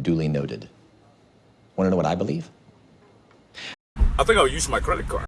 Duly noted. Want to know what I believe? I think I'll use my credit card.